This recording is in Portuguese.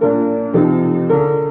Música